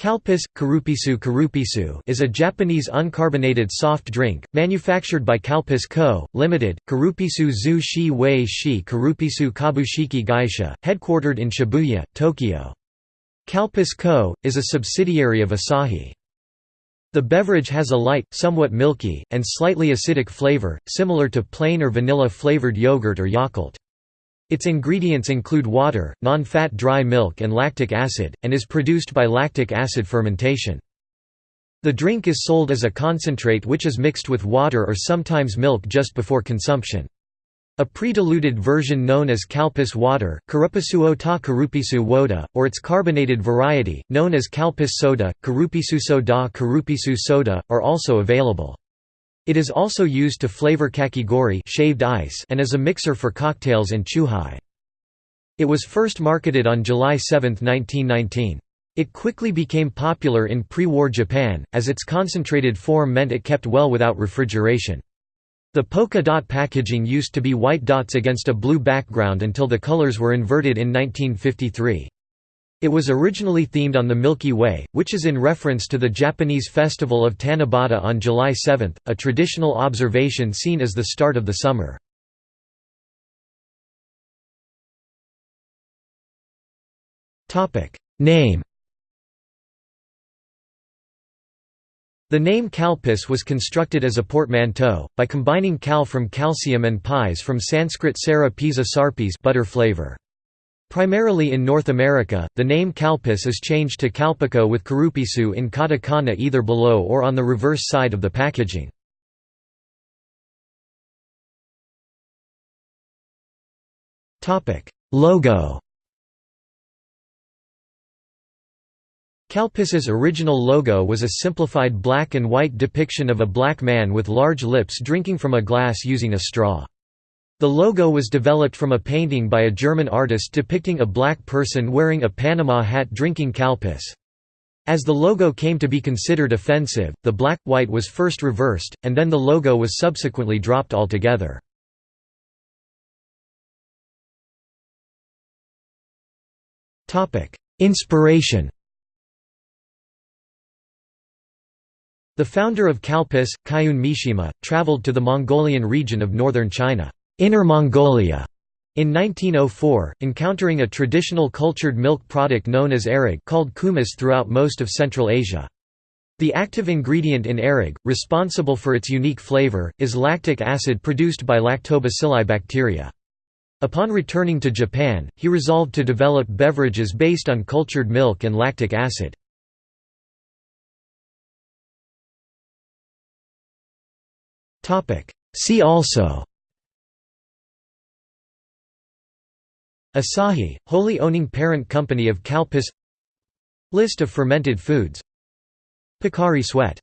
Calpis, Karupisu Karupisu is a Japanese uncarbonated soft drink, manufactured by Calpis Co., Ltd., Karupisu Zu Shi Wei Shi Karupisu Kabushiki Gaisha, headquartered in Shibuya, Tokyo. Calpis Co., is a subsidiary of Asahi. The beverage has a light, somewhat milky, and slightly acidic flavor, similar to plain or vanilla-flavored yogurt or Yakult. Its ingredients include water, non-fat dry milk and lactic acid, and is produced by lactic acid fermentation. The drink is sold as a concentrate which is mixed with water or sometimes milk just before consumption. A pre-diluted version known as Calpis water Karupisu ta Karupisu woda, or its carbonated variety, known as Calpis soda, Karupisu soda Karupisu soda, are also available. It is also used to flavor kakigori shaved ice and as a mixer for cocktails and chuhai. It was first marketed on July 7, 1919. It quickly became popular in pre-war Japan, as its concentrated form meant it kept well without refrigeration. The polka dot packaging used to be white dots against a blue background until the colors were inverted in 1953. It was originally themed on the Milky Way, which is in reference to the Japanese festival of Tanabata on July 7, a traditional observation seen as the start of the summer. Name The name Calpis was constructed as a portmanteau, by combining cal from calcium and pies from Sanskrit sara pisa sarpis butter flavor. Primarily in North America, the name Calpis is changed to Calpico with Karupisu in katakana either below or on the reverse side of the packaging. Logo Calpis's original logo was a simplified black and white depiction of a black man with large lips drinking from a glass using a straw. The logo was developed from a painting by a German artist depicting a black person wearing a Panama hat drinking Calpis. As the logo came to be considered offensive, the black-white was first reversed, and then the logo was subsequently dropped altogether. Inspiration The founder of Calpis, Kaiun Mishima, traveled to the Mongolian region of northern China. Inner Mongolia in 1904, encountering a traditional cultured milk product known as airag called kumis throughout most of Central Asia. The active ingredient in airag, responsible for its unique flavor, is lactic acid produced by lactobacilli bacteria. Upon returning to Japan, he resolved to develop beverages based on cultured milk and lactic acid. See also Asahi, wholly owning parent company of Calpis List of fermented foods. Pocari Sweat